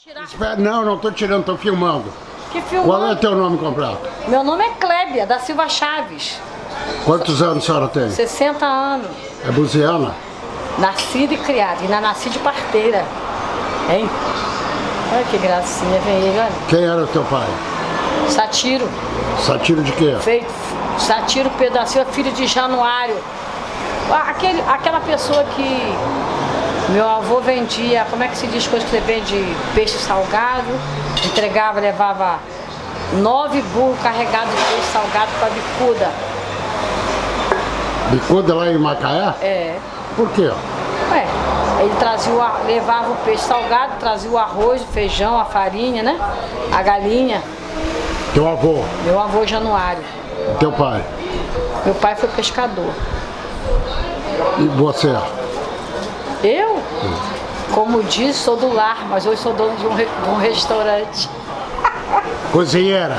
Tirar... Espera, não, não tô tirando, tô filmando. Que filmando? Qual é teu nome completo? Meu nome é Clébia, da Silva Chaves. Quantos anos a senhora tem? 60 anos. É buziana? Nascida e criada. Ainda nasci de parteira. Hein? Olha que gracinha, vem ele, olha. Quem era o teu pai? Satiro. Satiro de quê? Feito. Satiro Silva, filho de Januário. Ah, Aquele, aquela pessoa que meu avô vendia, como é que se diz coisa que você vende peixe salgado, entregava, levava nove burros carregados de peixe salgado para bicuda. Bicuda lá em Macaé? É. Por quê? Ué, ele trazia o, levava o peixe salgado, trazia o arroz, o feijão, a farinha, né? A galinha. Teu avô, Meu avô Januário. teu pai. Meu pai foi pescador. E você? Eu, como disse, sou do lar, mas hoje sou dono de um, de um restaurante. Cozinheira?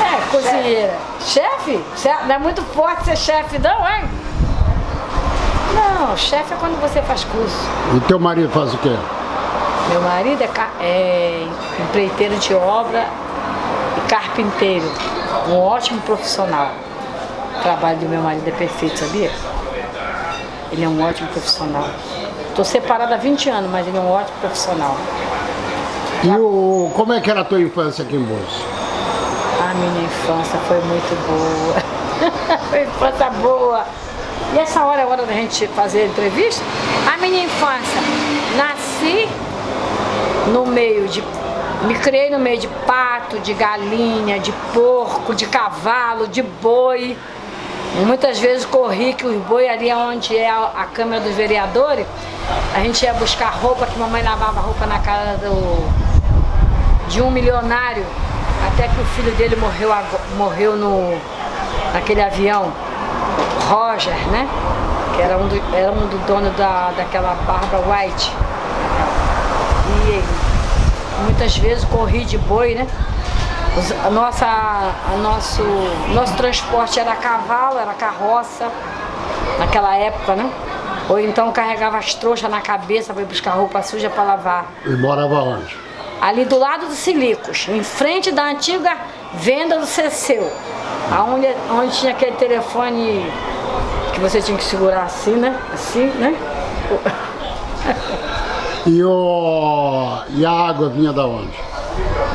É, cozinheira. Chefe? Cê- Não é muito forte ser chefe, não, hein? Não, chefe é quando você faz curso. E teu marido faz o quê? Meu marido é, é empreiteiro de obra e carpinteiro. Um ótimo profissional. O trabalho do meu marido é perfeito, sabia? Ele é um ótimo profissional. Estou separada há 20 anos, mas ele é um ótimo profissional. E o, como é que era a tua infância aqui em Búzios? A minha infância foi muito boa. foi infância boa. E essa hora é a hora da gente fazer a entrevista? A minha infância, nasci no meio de. Me criei no meio de pato, de galinha, de porco, de cavalo, de boi. Muitas vezes corri que os boi ali onde é a, Câmara dos Vereadores, a gente ia buscar roupa, que mamãe lavava roupa na casa do, de um milionário, até que o filho dele morreu, morreu no, naquele avião, Roger, né? Que era um do, era um do dono da, daquela Barbara White. E muitas vezes corri de boi, né? A nossa, a nosso, nosso transporte era cavalo, era carroça, naquela época, né? Ou então carregava as trouxas na cabeça para buscar roupa suja para lavar E morava onde? ali do lado do Silicos, em frente da antiga venda do Ceceu, aonde, onde tinha aquele telefone que você tinha que segurar assim, né? Assim, né? E, o, e a água vinha da onde?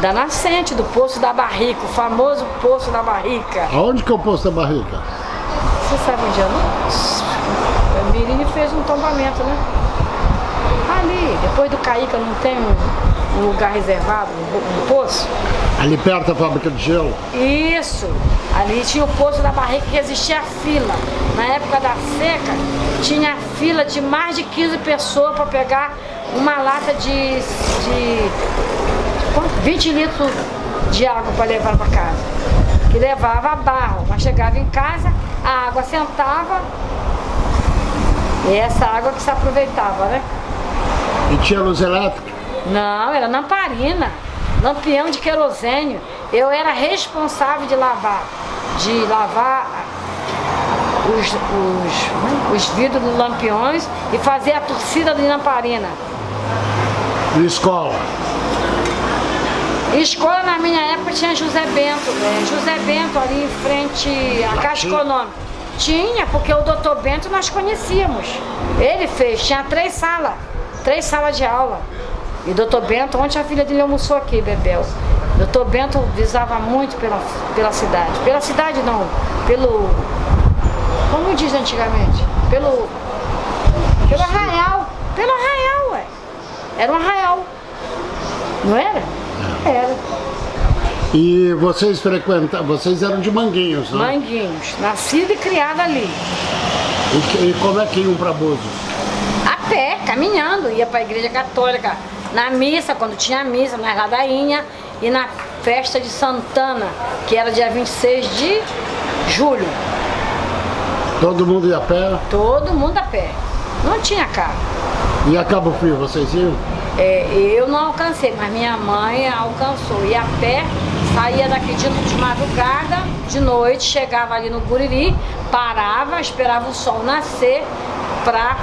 Da nascente, do Poço da Barrica, o famoso Poço da Barrica. Aonde que é o posto da barriga? Você sabe onde é, não? O Mirini fez um tombamento, né? Ali, depois do Caíca, não tem um, um lugar reservado, um, um poço? Ali perto da fábrica de gelo? Isso. Ali tinha o poço da barriga que resistia à fila. Na época da seca, tinha fila de mais de 15 pessoas para pegar uma lata de, de? 20 litros de água para levar para casa. Que levava a barro, mas chegava em casa, a água sentava e essa água que se aproveitava, né? E tinha luz elétrica? Não, era lamparina, lampião de querosênio. Eu era responsável de lavar, de lavar os, os, os vidros dos lampiões e fazer a torcida de lamparina. E escola? Escola na minha época tinha José Bento, é, José Bento ali em frente à Caixa? Econômica. Tinha, porque o doutor Bento nós conhecíamos. Ele fez, tinha três salas, três salas de aula. E o doutor Bento, ontem a filha dele almoçou aqui, Bebel. O doutor Bento visava muito pela, pela cidade. Pela cidade não, pelo. Como diz antigamente? Pelo. Pelo arraial. Pelo arraial, ué. Era um arraial. Não era? Era. E vocês frequentavam, vocês eram de Manguinhos, né? Manguinhos, nascida e criada ali. E, que- e como é que iam para Búzios? A pé, caminhando, ia para a igreja católica. Na missa, quando tinha missa, na ladainha. E na festa de Santana, que era dia 26 de julho. Todo mundo ia a pé? Todo mundo a pé. Não tinha carro. E a Cabo Frio, vocês iam? É, eu não alcancei, mas minha mãe alcançou. E a pé, saía daqui de, de madrugada, de noite, chegava ali no Guriri, parava, esperava o sol nascer para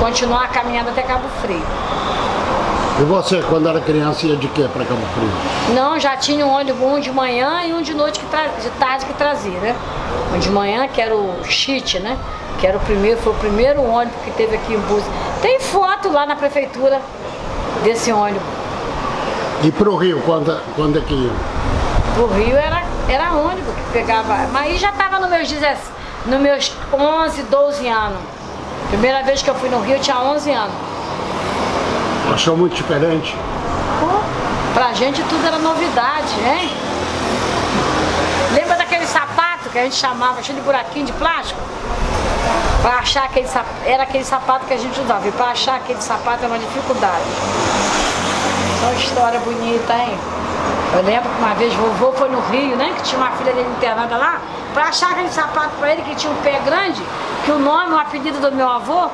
continuar a caminhada até Cabo Frio. E você, quando era criança, ia de quê para Cabo Frio? Não, já tinha um ônibus, um de manhã e um de noite, que tra... de tarde que trazia, né? Um de manhã, que era o Chite, né? Que era o primeiro, foi o primeiro ônibus que teve aqui em Búzios. Tem foto lá na prefeitura desse ônibus. E pro Rio, quando, quando é que ia? Pro Rio era, era ônibus que pegava. Mas aí já tava nos meus, 10, nos meus 11, 12 anos. Primeira vez que eu fui no Rio eu tinha 11 anos. Achou muito diferente? Pô, pra gente tudo era novidade, hein? Lembra daquele sapato que a gente chamava, cheio de buraquinho de plástico? Pra achar aquele sapato, era aquele sapato que a gente usava. E pra achar aquele sapato era uma dificuldade. Só história bonita, hein? Eu lembro que uma vez vovô foi no Rio, né? Que tinha uma filha dele internada lá. Pra achar aquele sapato pra ele, que tinha um pé grande, que o nome, o apelido do meu avô,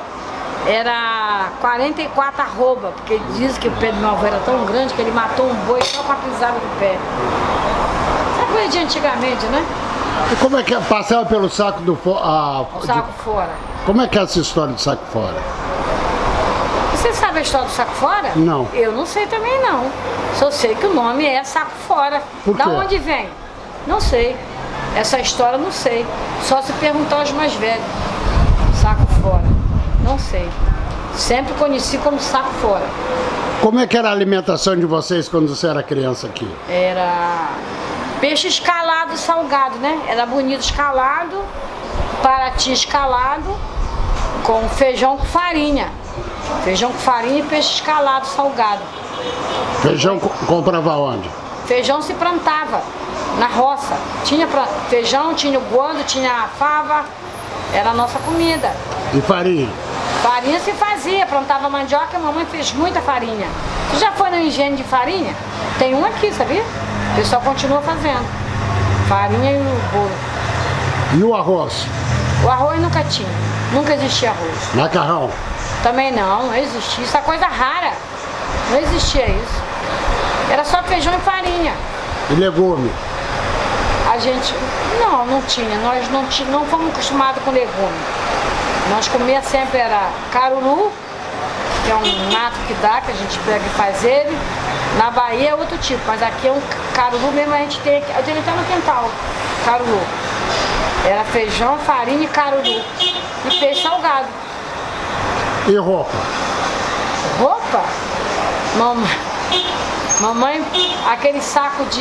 era 44 arroba, porque ele diz que o pé do meu avô era tão grande que ele matou um boi só pra pisar no pé. Essa coisa de antigamente, né? E como é que é? Passava pelo saco do fo- a- O de- saco fora. Como é que é essa história de saco fora? Você sabe a história do saco fora? Não. Eu não sei também não. Só sei que o nome é saco fora. Por da quê? onde vem? Não sei. Essa história não sei. Só se perguntar aos mais velhos. Saco fora. Não sei. Sempre conheci como saco fora. Como é que era a alimentação de vocês quando você era criança aqui? Era peixe escalado salgado, né? Era bonito escalado, paraty escalado, com feijão com farinha. Feijão com farinha e peixe escalado salgado. Feijão co- comprava onde? Feijão se plantava na roça. Tinha feijão, tinha o guando, tinha a fava. Era a nossa comida. E farinha? Farinha se fazia, plantava mandioca, a mamãe fez muita farinha. Tu já foi no engenho de farinha? Tem um aqui, sabia? O pessoal continua fazendo. Farinha e o bolo. E o arroz? O arroz nunca tinha. Nunca existia arroz. Macarrão? Também não, não existia. Isso é coisa rara. Não existia isso. Era só feijão e farinha. E legume? A gente, não, não tinha. Nós não, não fomos acostumados com legume. Nós comia sempre era caruru, que é um mato que dá, que a gente pega e faz ele. Na Bahia é outro tipo, mas aqui é um caruru mesmo, a gente tem aqui. Eu tenho até no quintal, caruru. Era feijão, farinha e caruru. E peixe salgado. E roupa? Roupa? Mamãe, mamãe, aquele saco de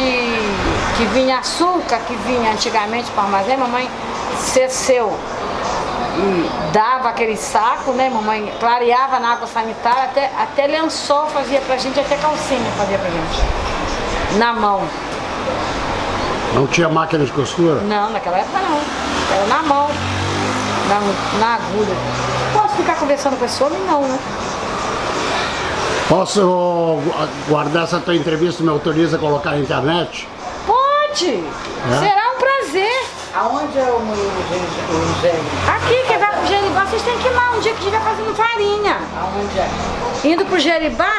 que vinha açúcar, que vinha antigamente para armazém, mamãe cesseu e dava aquele saco, né? Mamãe clareava na água sanitária, até, até lençol fazia pra gente, até calcinha fazia pra gente. Na mão. Não tinha máquina de costura? Não, naquela época não. Era na mão, na, na agulha. Posso ficar conversando com esse homem? Não, né? Posso gu- guardar essa tua entrevista, me autoriza a colocar na internet? Pode! Será um prazer. Aonde é o, engenho? Aqui, quem vai pro Jeribá, vocês têm que ir lá um dia que estiver fazendo farinha. Aonde é? Indo pro Jeribá,